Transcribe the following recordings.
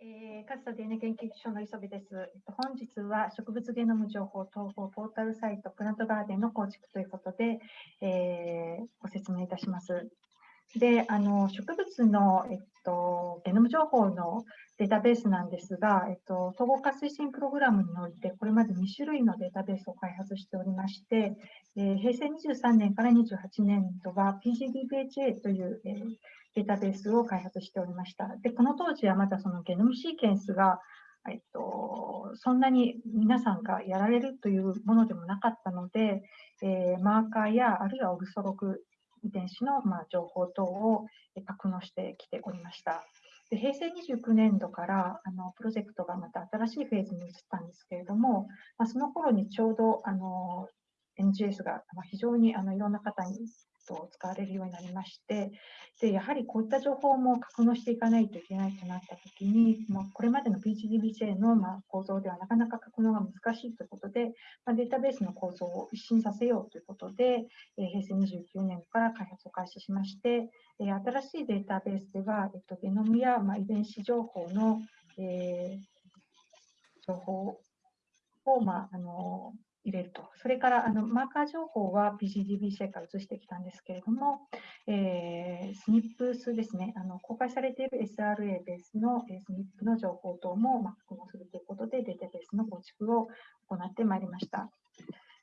えー、勝田 DNA 研究所の磯部です。本日は植物ゲノム情報統合ポータルサイトプラントガーデンの構築ということで、えー、ご説明いたします。で、あの植物の、えっと、ゲノム情報のデータベースなんですが、えっと、統合化推進プログラムにおいて、これまで2種類のデータベースを開発しておりまして、えー、平成23年から28年度は PGDBHA という、えー、データベースを開発しておりました。で、この当時はまだそのゲノムシーケンスが、えっと、そんなに皆さんがやられるというものでもなかったので、えー、マーカーやあるいはオルソログ遺伝子の、まあ、情報等を格納してきておりました。で平成29年度からあのプロジェクトがまた新しいフェーズに移ったんですけれども、まあ、その頃にちょうどあの NGS が非常にあのいろんな方にと使われるようになりまして、でやはりこういった情報も格納していかないといけないとなったときに、まあ、これまでの PGDBJ のま構造ではなかなか格納が難しいということで、まあ、データベースの構造を一新させようということで、え、平成29年から開発を開始しまして、え、新しいデータベースでは、えっと、ゲノムやま遺伝子情報の、えー、情報を、ま、あの入れると。それからあのマーカー情報は PGDBC から移してきたんですけれども、えー、スニップ数ですね、あの公開されている SRA ベースの、えスニップの情報等も、まあ、確認するということで、データベースの構築を行ってまいりました。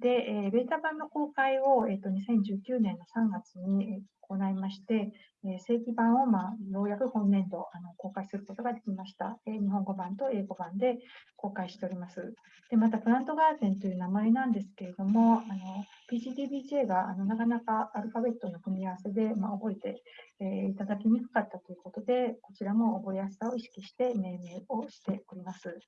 で、えー、ベータ版の公開を、えーと、2019年の3月にまして、え、正規版を、ま、ようやく本年度あの公開することができました、え、日本語版と英語版で公開しております。でまた、プラントガーデンという名前なんですけれども、PGDBJ があのなかなかアルファベットの組み合わせで、ま、覚えて、え、いただきにくかったということで、こちらも覚えやすさを意識して命名をしております。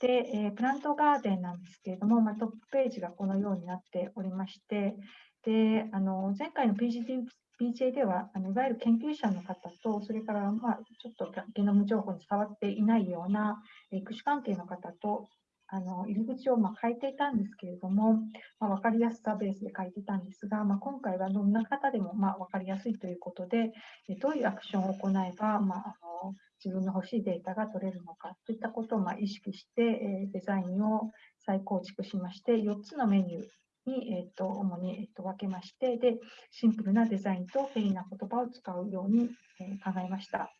で、え、プラントガーデンなんですけれども、ま、トップページがこのようになっておりまして、であの前回の pgp j ではあのいわゆる研究者の方と、それから、まあ、ちょっとゲノム情報に触っていないような育種関係の方とあの入り口をまあ変えていたんですけれども、まあ、分かりやすさベースで書いていたんですが、まあ、今回はどんな方でもまあ分かりやすいということで、どういうアクションを行えば、まあ、あの自分の欲しいデータが取れるのかといったことをまあ意識して、えデザインを再構築しまして、4つのメニューに、えーと、主に、えーと、分けましてで、シンプルなデザインと便利な言葉を使うように、えー、考えました。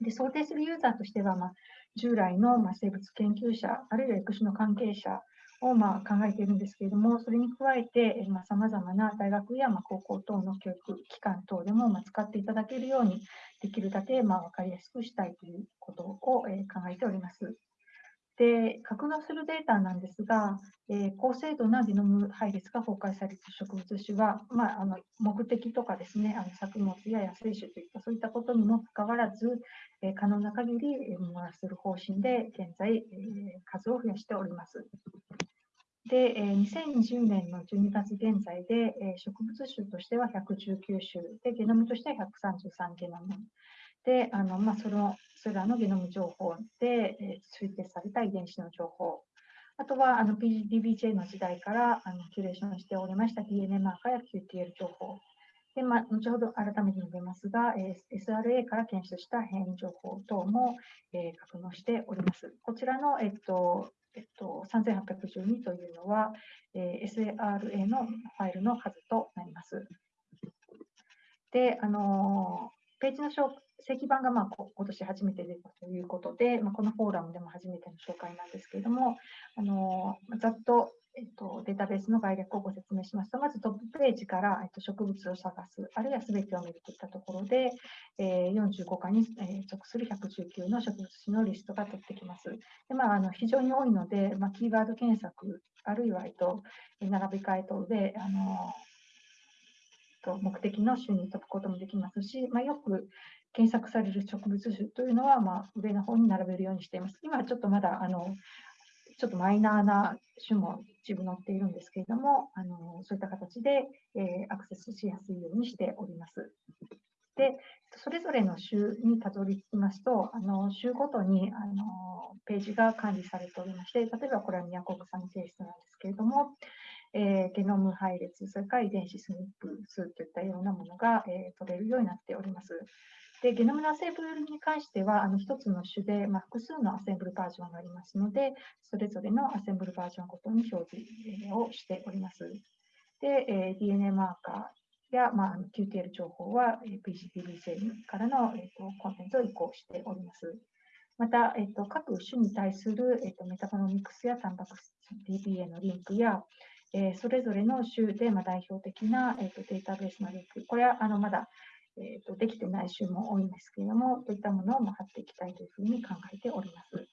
で想定するユーザーとしては、まあ、従来の、まあ、生物研究者、あるいは育種の関係者を、まあ、考えているんですけれども、それに加えて、さまざ、まな大学や、まあ、高校等の教育機関等でも、まあ、使っていただけるように、できるだけ、まあ、分かりやすくしたいということを、えー、考えております。で、格納するデータなんですが、えー、高精度なゲノム配列が公開された植物種は、まあ、あの目的とかですね、あの作物や野生種といったそういったことにもかかわらず、えー、可能な限り、えー、漏らする方針で現在、えー、数を増やしております。で、えー、2020年の12月現在で、えー、植物種としては119種で、ゲノムとしては133ゲノム。で、あのまあ、そのそれらのゲノム情報で、えー、推定された遺伝子の情報、あとはあの DBJ の時代からあのキュレーションしておりました DNA マーカーや QTL 情報、でまあ、後ほど改めて述べますが、えー、SRA から検出した変異情報等も、えー、格納しております。こちらの、えっとえっと、3812というのは、えー、SRA のファイルの数となります。で、あのページの正規版がまあ今年初めて出たということで、まあ、このフォーラムでも初めての紹介なんですけれども、あのざっと,、えっとデータベースの概略をご説明しますと、まずトップページから、えっと、植物を探す、あるいは全てを見るといったところで、えー、45課に、えー、属する119の植物種のリストが取ってきます。でまあ、あの非常に多いので、まあ、キーワード検索、あるいは、えっと、並び替え等で、あのと目的の種に飛ぶこともできますし、まあ、よく検索される植物種というのは、まあ、上の方に並べるようにしています。今はちょっとまだあのちょっとマイナーな種も一部載っているんですけれども、あのそういった形で、えー、アクセスしやすいようにしております。で、それぞれの種にたどり着きますと、あの種ごとにあのページが管理されておりまして、例えばこれは宮古草の性質なんですけれども、えー、ゲノム配列、それから遺伝子スニップ数といったようなものが、えー、取れるようになっております。で、ゲノムのアセンブルに関しては、あの1つの種で、まあ、複数のアセンブルバージョンがありますので、それぞれのアセンブルバージョンごとに表示をしております。で、えー、DNA マーカーや、まあ、QTL 情報は PGPB 製からの、えーと、コンテンツを移行しております。また、えーと、各種に対する、えーと、メタボノミクスやタンパク質 DPA のリンクや、えー、それぞれの種で、まあ、代表的な、えー、とデータベースのリンク、これはあのまだえーと、できてない種も多いんですけれども、そういったものを貼っていきたいというふうに考えております。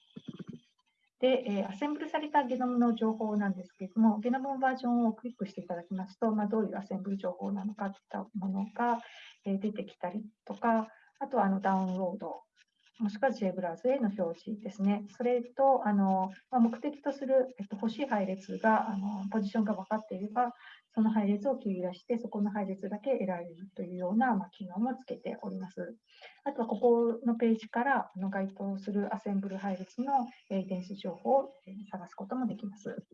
で、えー、アセンブルされたゲノムの情報なんですけれども、ゲノムバージョンをクリックしていただきますと、まあ、どういうアセンブル情報なのかといったものが、えー、出てきたりとか、あとはあのダウンロード、もしくは J ブラウザへの表示ですね。それと、あのまあ、目的とする、えっと、欲しい配列があの、ポジションが分かっていれば、その配列を切り出して、そこの配列だけ得られるというような、まあ、機能もつけております。あとは、ここのページからあの該当するアセンブル配列の遺伝子情報を探すこともできます。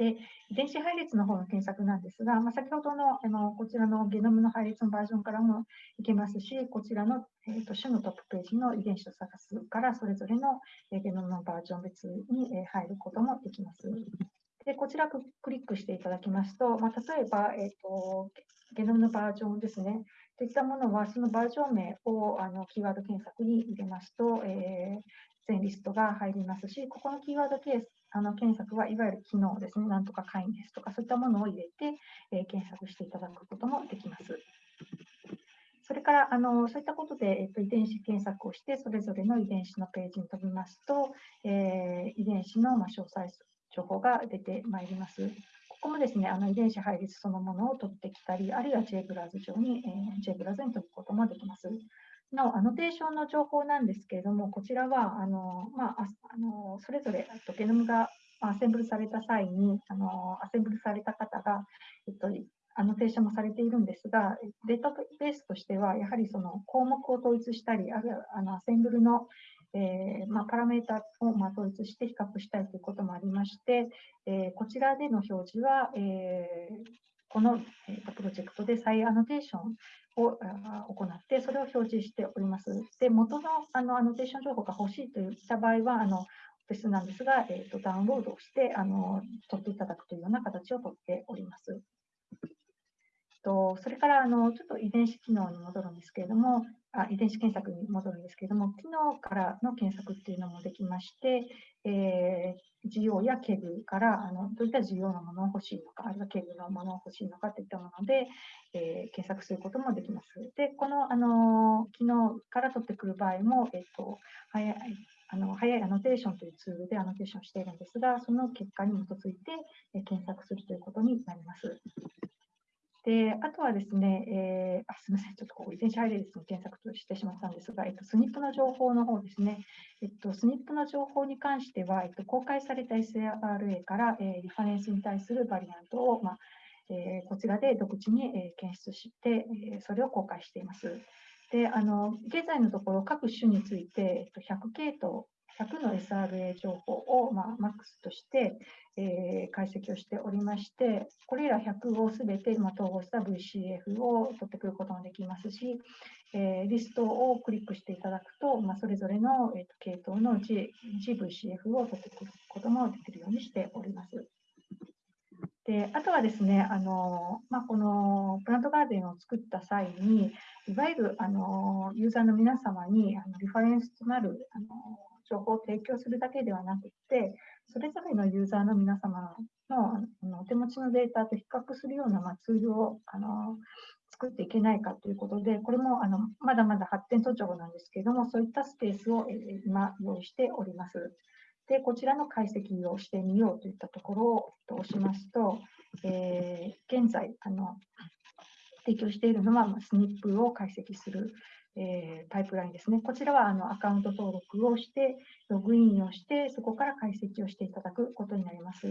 で、遺伝子配列の方の検索なんですが、まあ、先ほどのあのこちらのゲノムの配列のバージョンからもいけますし、こちらの、えーと、種のトップページの遺伝子を探すからそれぞれの、えゲノムのバージョン別に、え入ることもできます。でこちらクリックしていただきますと、まあ、例えば、えーと、ゲノムのバージョンですね、といったものは、そのバージョン名をあのキーワード検索に入れますと、えー、全リストが入りますし、ここのキーワードケースあの検索はいわゆる機能ですね、なんとか会員ですとか、そういったものを入れて、えー、検索していただくこともできます。それからあのそういったことで、えっと、遺伝子検索をして、それぞれの遺伝子のページに飛びますと、えー、遺伝子の、ま詳細情報が出てまいります。ここもですね、あの遺伝子配列そのものを取ってきたり、あるいは JBrowse 上に、えー、J ブラウズに飛ぶこともできます。なお、アノテーションの情報なんですけれども、こちらは、あのまあ、あのそれぞれとゲノムがアセンブルされた際に、あのアセンブルされた方が、えっと、アノテーションもされているんですが、データベースとしては、やはりその項目を統一したり、あるいはあのアセンブルの、えーまあ、パラメータを、まあ、統一して比較したいということもありまして、えー、こちらでの表示は、えー、この、えー、プロジェクトで再アノテーションを行って、それを表示しております。で、元のあのアノテーション情報が欲しいといった場合は、あのフェスなんですが、えーと、ダウンロードをしてあの取っていただくというような形をとっております。とそれからあのちょっと遺伝子機能に戻るんですけれども、あ遺伝子検索に戻るんですけれども、機能からの検索っていうのもできまして、えー、 GO や KEGG からあのどういった GO のものを欲しいのか、あるいは KEGG のものを欲しいのかといったもので、えー、検索することもできます。で、このあの機能から取ってくる場合も、えっ、ー、と早いあの早いアノテーションというツールでアノテーションしているんですが、その結果に基づいて、検索するということになります。で、あとはですね、えー、あすみません、ちょっとここ遺伝子配列の検索としてしまったんですが、えっと、 SNP の情報の方ですね、えっと、スニップの情報に関しては、えっと、公開された SRA から、えー、リファレンスに対するバリアントを、まあえー、こちらで独自に、えー、検出して、えー、それを公開しています。であの現在のところ、各種について、えっと、100系統100の SRA 情報を、まあ、マックスとして、えー、解析をしておりまして、これら100をすべて、まあ、統合した VCF を取ってくることもできますし、えー、リストをクリックしていただくと、まあ、それぞれの、えーと、系統の G GVCF を取ってくることもできるようにしております。であとはですね、あのまあ、このプラントガーデンを作った際に、いわゆるあのユーザーの皆様にあのリファレンスとなるあの情報を提供するだけではなくて、それぞれのユーザーの皆様のあのお手持ちのデータと比較するような、まあ、ツールをあの作っていけないかということで、これもあのまだまだ発展途上なんですけれども、そういったスペースを、え今用意しております。で、こちらの解析をしてみようといったところを押しますと、えー、現在あの、提供しているのは、まあ、スニップを解析するえー、パイプラインですね。こちらはあのアカウント登録をして、ログインをして、そこから解析をしていただくことになります。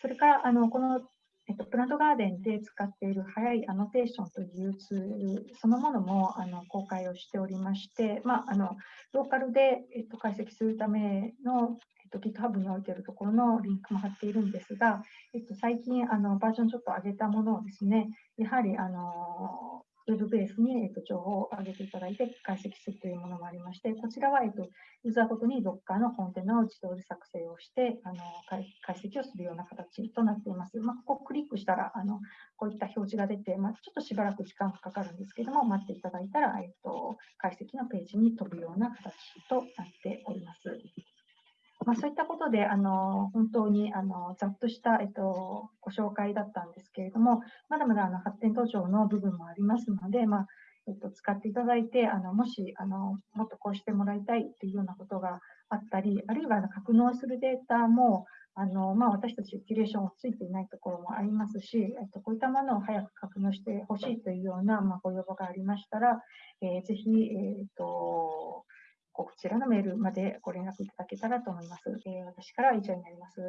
それからあのこの、えっと、プラントガーデンで使っている早いアノテーションというツールそのものもあの公開をしておりまして、まあ、あのローカルで、えっと、解析するための、えっと、GitHub に置いているところのリンクも貼っているんですが、えっと、最近あのバージョンちょっと上げたものをですね、やはりあのウェブベースに、えっと、情報を上げていただいて解析するというものもありまして、こちらは、えっと、ユーザーごとに Docker のコンテナを自動で作成をして、あの解析をするような形となっています。まあ、ここをクリックしたら、あのこういった表示が出て、まあ、ちょっとしばらく時間がかかるんですけども、待っていただいたら、えっと、解析のページに飛ぶような形となっております。まあ、そういったことで、あの本当にあのざっとした、えっと、ご紹介だったんですけれども、まだまだあの発展途上の部分もありますので、まあえっと、使っていただいて、あのもしあのもっとこうしてもらいたいというようなことがあったり、あるいはあの格納するデータも、あのまあ、私たちキュレーションをついていないところもありますし、えっと、こういったものを早く格納してほしいというような、まあ、ご要望がありましたら、えー、ぜひ、えー、っとこちらのメールまでご連絡いただけたらと思います。えー、私からは以上になります。